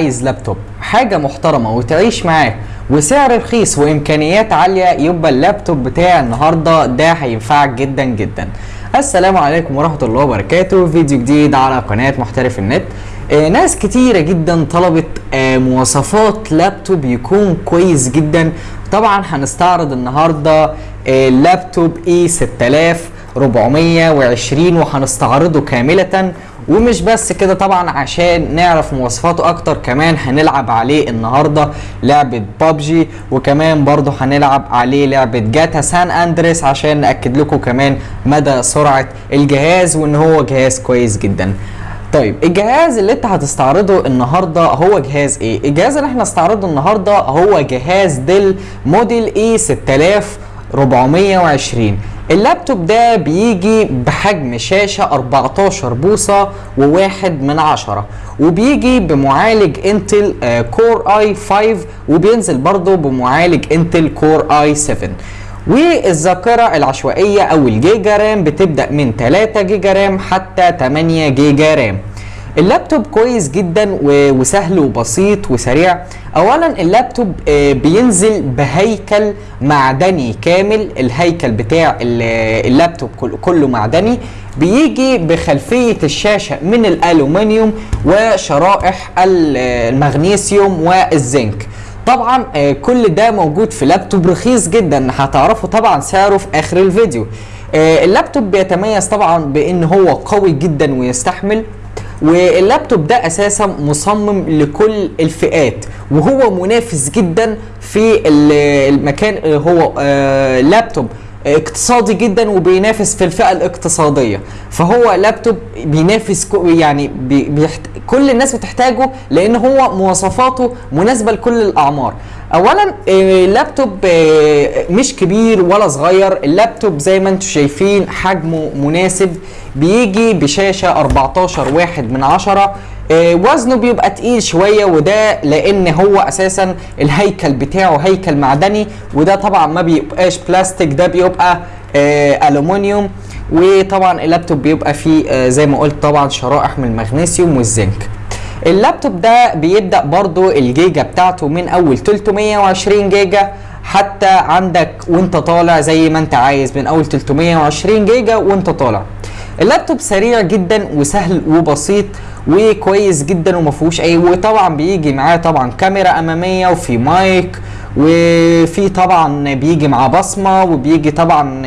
عايز لابتوب حاجة محترمة وتعيش معاه وسعر رخيص وإمكانيات عالية يبقى اللابتوب بتاع النهارده ده هينفعك جدا جدا. السلام عليكم ورحمة الله وبركاته. فيديو جديد على قناة محترف النت. آه ناس كتيرة جدا طلبت آه مواصفات لابتوب يكون كويس جدا. طبعا هنستعرض النهاردة آه لابتوب اي 6420 وهنستعرضه كاملة. ومش بس كده طبعا عشان نعرف مواصفاته أكتر كمان هنلعب عليه النهارده لعبة بابجي وكمان برضه هنلعب عليه لعبة جاتا سان أندريس عشان نأكد لكم كمان مدى سرعة الجهاز وإن هو جهاز كويس جدا. طيب الجهاز اللي أنت هتستعرضه النهارده هو جهاز إيه؟ الجهاز اللي إحنا هنستعرضه النهارده هو جهاز ديل موديل إي 6420 اللابتوب ده بيجي بحجم شاشة 14 بوصة وواحد من عشرة وبيجي بمعالج انتل core i5 وبينزل برضه بمعالج انتل core i7 والذاكرة العشوائية أو ال giga RAM بتبدأ من 3 giga RAM حتى 8 giga RAM. اللابتوب كويس جدا وسهل وبسيط وسريع. اولا اللابتوب بينزل بهيكل معدني كامل. الهيكل بتاع اللابتوب كله معدني. بيجي بخلفية الشاشة من الألومنيوم وشرائح المغنيسيوم والزنك. طبعا كل ده موجود في لابتوب رخيص جدا. هتعرفوا طبعا سعره في آخر الفيديو. اللابتوب بيتميز طبعا بإن هو قوي جدا ويستحمل واللابتوب ده أساسا مصمم لكل الفئات وهو منافس جدا في المكان هو لابتوب. اقتصادي جدا وبينافس في الفئة الاقتصادية. فهو لابتوب بينافس يعني بيحت... كل الناس بتحتاجه لأن هو مواصفاته مناسبة لكل الأعمار. اولا اللابتوب مش كبير ولا صغير. اللابتوب زي ما أنتم شايفين حجمه مناسب. بيجي بشاشة 14 واحد من عشرة. وزنه بيبقى تقيل شوية وده لأن هو أساسا الهيكل بتاعه هيكل معدني وده طبعا ما بيبقاش بلاستيك ده بيبقى ألومنيوم وطبعا اللابتوب بيبقى فيه زي ما قلت طبعا شرائح من المغنيسيوم والزنك. اللابتوب ده بيبدأ برضو الجيجا بتاعته من أول 320 جيجا حتى عندك وانت طالع زي ما انت عايز من أول 320 جيجا وانت طالع. اللابتوب سريع جدا وسهل وبسيط وكويس جدا وما فيهوش أي وطبعا بيجي معاه طبعا كاميرا أمامية وفي مايك وفي طبعا بيجي معاه بصمة وبيجي طبعا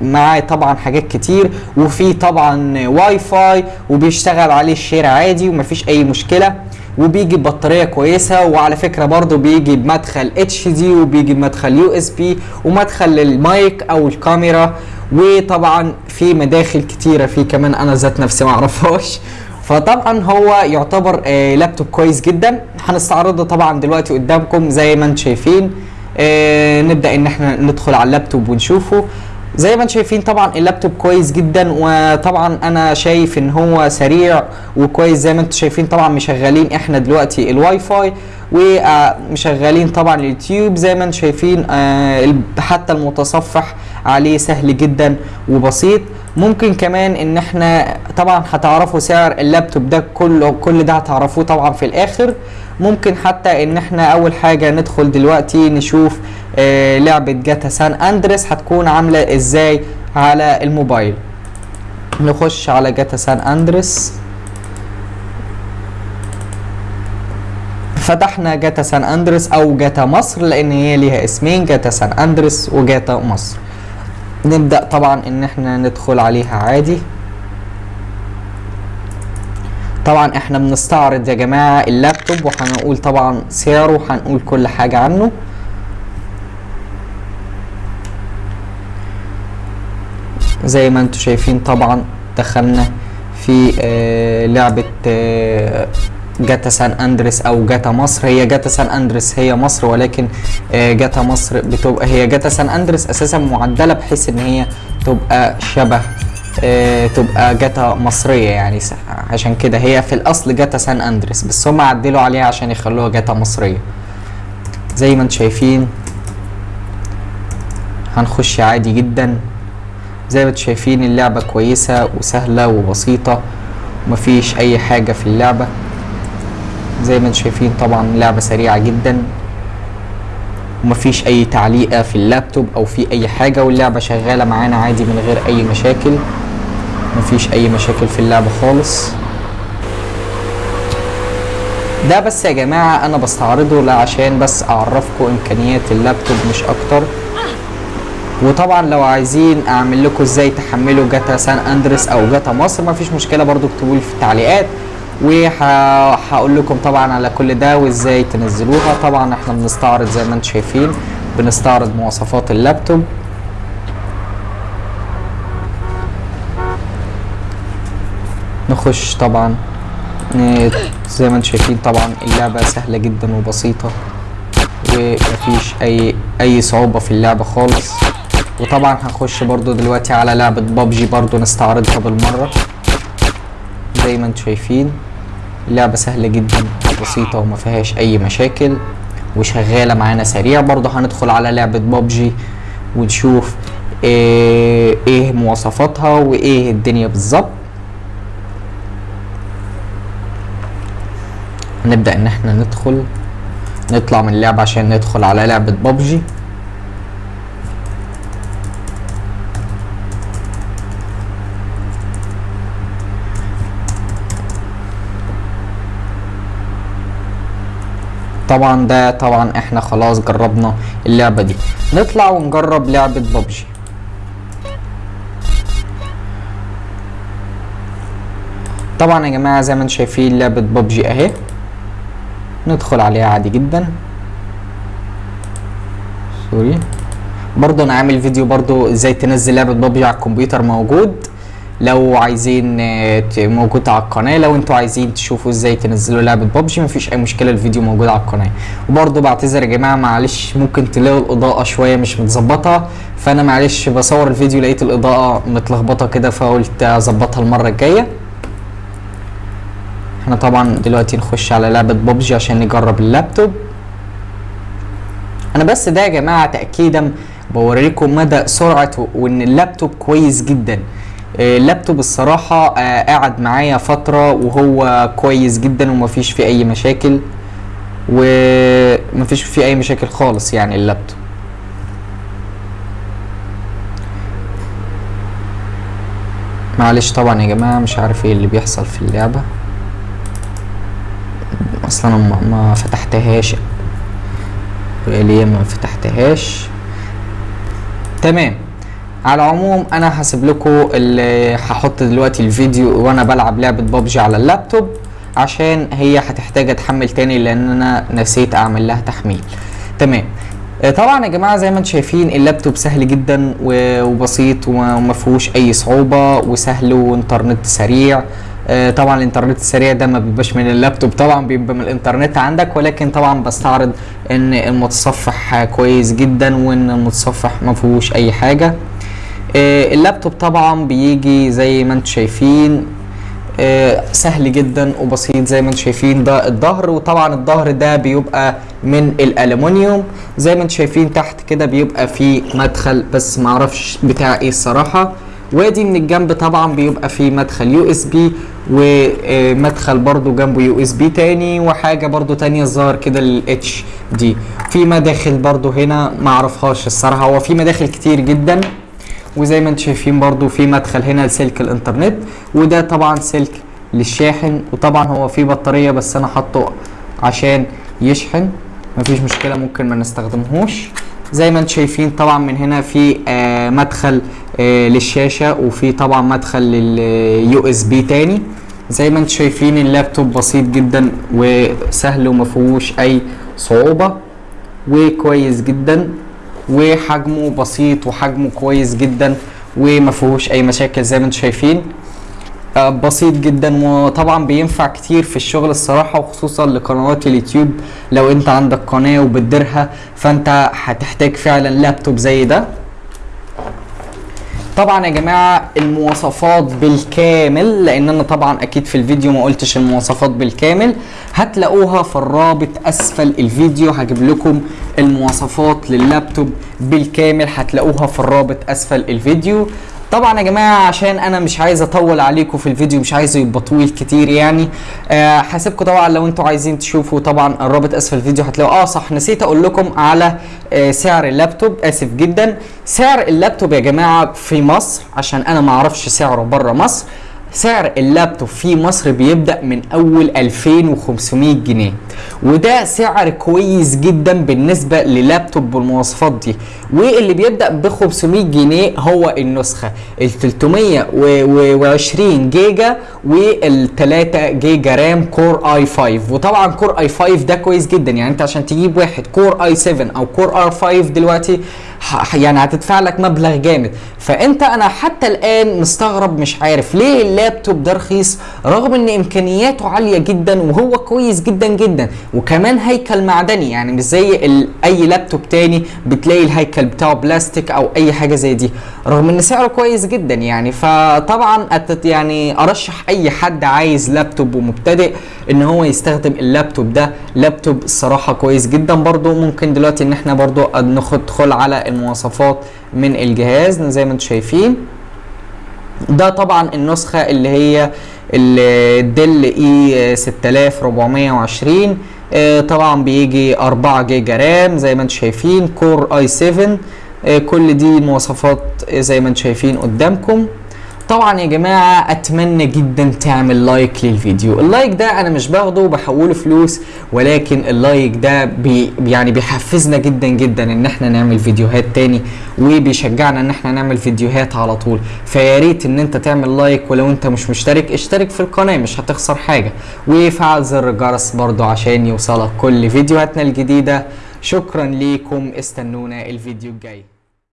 معاه طبعا حاجات كتير وفي طبعا واي فاي وبيشتغل عليه ال share عادي ومفيش أي مشكلة وبيجي ببطاريه كويسة وعلى فكرة برضو بيجي بمدخل HD وبيجي بمدخل USB ومدخل للمايك أو الكاميرا وطبعا في مداخل كتيرة فيه كمان أنا ذات نفسي ما أعرفهاش. فطبعا هو يعتبر آه لابتوب كويس جدا. هنستعرضه طبعا دلوقتي قدامكم زي ما أنتم شايفين. آه نبدأ إن إحنا ندخل على اللابتوب ونشوفه. زي ما أنتم شايفين طبعا اللابتوب كويس جدا وطبعا أنا شايف إن هو سريع وكويس. زي ما أنتم شايفين طبعا مشغلين إحنا دلوقتي الواي فاي ومشغلين طبعا اليوتيوب. زي ما أنتم شايفين آه حتى المتصفح عليه سهل جدا وبسيط. ممكن كمان إن إحنا طبعا هتعرفوا سعر اللابتوب ده كله كل ده هتعرفوه طبعا في الآخر. ممكن حتى إن إحنا أول حاجة ندخل دلوقتي نشوف آه لعبة جاتا سان أندريس هتكون عاملة إزاي على الموبايل. نخش على جاتا سان أندريس. فتحنا جاتا سان أندريس أو جاتا مصر لأن هي ليها اسمين جاتا سان أندريس وجاتا مصر. نبدأ طبعا إن إحنا ندخل عليها عادي. طبعا إحنا بنستعرض يا جماعة اللابتوب وهنقول طبعا سعره وهنقول كل حاجة عنه. زي ما أنتم شايفين طبعا دخلنا في آه لعبة آه جاتا سان أندريس أو جاتا مصر. هي جاتا سان أندريس هي مصر ولكن جاتا مصر بتبقى هي جاتا سان أندريس أساسا معدلة بحيث إن هي تبقى شبه تبقى جاتا مصرية يعني. عشان كده هي في الأصل جاتا سان أندريس بس هم عدلوا عليها عشان يخلوها جاتا مصرية. زي ما أنتم شايفين هنخش عادي جدا. زي ما أنتم شايفين اللعبة كويسة وسهلة وبسيطة مفيش أي حاجة في اللعبة. زي ما أنتم شايفين طبعا لعبة سريعة جدا. ومفيش أي تعليقة في اللابتوب أو في أي حاجة واللعبة شغالة معانا عادي من غير أي مشاكل. مفيش أي مشاكل في اللعبة خالص. ده بس يا جماعة أنا بستعرضه لا عشان بس أعرفكم إمكانيات اللابتوب مش أكتر. وطبعا لو عايزين أعمل لكم إزاي تحملوا جاتا سان اندرس أو جاتا مصر مفيش مشكلة برضو اكتبوا لي في التعليقات. وهقول لكم طبعا على كل ده وإزاي تنزلوها. طبعا إحنا بنستعرض زي ما أنتم شايفين بنستعرض مواصفات اللابتوب. نخش طبعا زي ما أنتم شايفين طبعا اللعبة سهلة جدا وبسيطة ومفيش أي أي صعوبة في اللعبة خالص. وطبعا هنخش برضو دلوقتي على لعبة بابجي برضو نستعرضها بالمرة زي ما أنتم شايفين. اللعبة سهلة جدا بسيطة وما فيهاش أي مشاكل وشغالة معانا سريع. برضو هندخل على لعبة بابجي ونشوف إيه, إيه مواصفاتها وإيه الدنيا بالظبط. نبدأ إن إحنا ندخل نطلع من اللعبة عشان ندخل على لعبة بابجي طبعا ده طبعا إحنا خلاص جربنا اللعبة دي. نطلع ونجرب لعبة بابجي طبعا يا جماعة زي ما أنتم شايفين لعبة بابجي أهي. ندخل عليها عادي جدا. سوري. برضه أنا عامل فيديو برضه إزاي تنزل لعبة بابجي على الكمبيوتر موجود. لو عايزين آه، موجود على القناة لو أنتوا عايزين تشوفوا إزاي تنزلوا لعبة بابجي مفيش أي مشكلة الفيديو موجود على القناة. وبرضه بعتذر يا جماعة معلش ممكن تلاقوا الإضاءة شوية مش متظبطة فأنا معلش بصور الفيديو لقيت الإضاءة متلخبطة كده فقلت أظبطها المرة الجاية. إحنا طبعا دلوقتي نخش على لعبة بابجي عشان نجرب اللابتوب. أنا بس ده يا جماعة تأكيدا بوريكم مدى سرعة وإن اللابتوب كويس جدا. اللابتوب الصراحة آه، قاعد معايا فترة وهو كويس جدا ومفيش فيه أي مشاكل. ومفيش فيه أي مشاكل خالص يعني اللابتوب. معلش طبعا يا جماعة مش عارف إيه اللي بيحصل في اللعبة. أصلا ما فتحتهاش. ليه ما فتحتهاش. تمام. على العموم أنا هسيب لكم اللي هحط دلوقتي الفيديو وأنا بلعب لعبة بابجي على اللابتوب عشان هي هتحتاج أتحمل تاني لأن أنا نسيت أعمل لها تحميل. تمام. آه، طبعا يا جماعة زي ما أنتم شايفين اللابتوب سهل جدا وبسيط وما فيهوش أي صعوبة وسهل وإنترنت سريع. آه، طبعا الإنترنت السريع ده ما بيبقاش من اللابتوب طبعا بيبقى من الإنترنت عندك ولكن طبعا بستعرض إن المتصفح كويس جدا وإن المتصفح ما فيهوش أي حاجة. اللابتوب طبعا بيجي زي ما أنتم شايفين آه، سهل جدا وبسيط زي ما أنتم شايفين ده الظهر. وطبعا الظهر ده بيبقى من الالومنيوم زي ما أنتم شايفين تحت كده بيبقى فيه مدخل بس معرفش بتاع إيه الصراحة. وادي من الجنب طبعا بيبقى فيه مدخل USB ومدخل برضو جنبه USB تاني وحاجة برضو تانية الظاهر كده لل HD في مداخل برضو هنا معرفهاش الصراحة. هو في مداخل كتير جدا. وزي ما أنتم شايفين برضو في مدخل هنا لسلك الانترنت وده طبعا سلك للشاحن وطبعا هو في بطارية بس أنا حاطه عشان يشحن. مفيش مشكلة ممكن ما نستخدمهوش. زي ما أنتم شايفين طبعا من هنا في آه مدخل آه للشاشة وفي طبعا مدخل لل USB تاني. زي ما أنتم شايفين اللابتوب بسيط جدا وسهل ومفيهوش أي صعوبة وكويس جدا. وحجمه بسيط وحجمه كويس جدا وما فيهوش أي مشاكل زي ما أنتم شايفين. آه، بسيط جدا وطبعا بينفع كتير في الشغل الصراحة وخصوصا لقنوات اليوتيوب. لو انت عندك قناة وبتديرها فانت هتحتاج فعلا لابتوب زي ده. طبعا يا جماعة المواصفات بالكامل لأن أنا طبعا أكيد في الفيديو ما قلتش المواصفات بالكامل. هتلاقوها في الرابط أسفل الفيديو. هجيب لكم المواصفات لللابتوب بالكامل. هتلاقوها في الرابط أسفل الفيديو. طبعا يا جماعة عشان أنا مش عايز أطول عليكم في الفيديو مش عايزه يبقى طويل كتير يعني. آه هسيبكم طبعا لو أنتوا عايزين تشوفوا طبعا الرابط اسفل الفيديو هتلاقوا آه صح نسيت أقول لكم على آه سعر اللابتوب. آسف جدا. سعر اللابتوب يا جماعة في مصر عشان أنا ما أعرفش سعره بره مصر سعر اللابتوب في مصر بيبدأ من أول 2500 جنيه وده سعر كويس جدا بالنسبة للابتوب بالمواصفات دي. واللي بيبدأ ب 500 جنيه هو النسخة ال 320 جيجا وال 3 giga RAM core i5 وطبعا core i5 ده كويس جدا يعني أنت عشان تجيب واحد core i7 أو core i5 دلوقتي يعني هتدفع لك مبلغ جامد. فأنت أنا حتى الآن مستغرب مش عارف ليه اللابتوب ده رخيص رغم إن إمكانياته عالية جدا وهو كويس جدا جدا. وكمان هيكل معدني يعني مش زي أي لابتوب تاني بتلاقي الهيكل بتاعه بلاستيك أو أي حاجة زي دي رغم إن سعره كويس جدا يعني. فطبعا يعني أرشح أي حد عايز لابتوب ومبتدئ إن هو يستخدم اللابتوب ده. لابتوب الصراحه كويس جدا برضو ممكن دلوقتي إن إحنا برضو ندخل على المواصفات من الجهاز زي ما أنتم شايفين. ده طبعا النسخة اللي هي ال Dell E6420 طبعا بيجي 4 giga RAM زي ما أنتم شايفين core i7 كل دي مواصفات زي ما أنتم شايفين قدامكم. طبعا يا جماعة أتمنى جدا تعمل لايك للفيديو. اللايك ده أنا مش باخده وبحوله فلوس ولكن اللايك ده بي يعني بيحفزنا جدا جدا إن إحنا نعمل فيديوهات تاني وبيشجعنا إن إحنا نعمل فيديوهات على طول. فيا ريت إن إنت تعمل لايك ولو إنت مش مشترك اشترك في القناة مش هتخسر حاجة. وفعل زر الجرس برضو عشان يوصلك كل فيديوهاتنا الجديدة. شكرا ليكم استنونا الفيديو الجاي.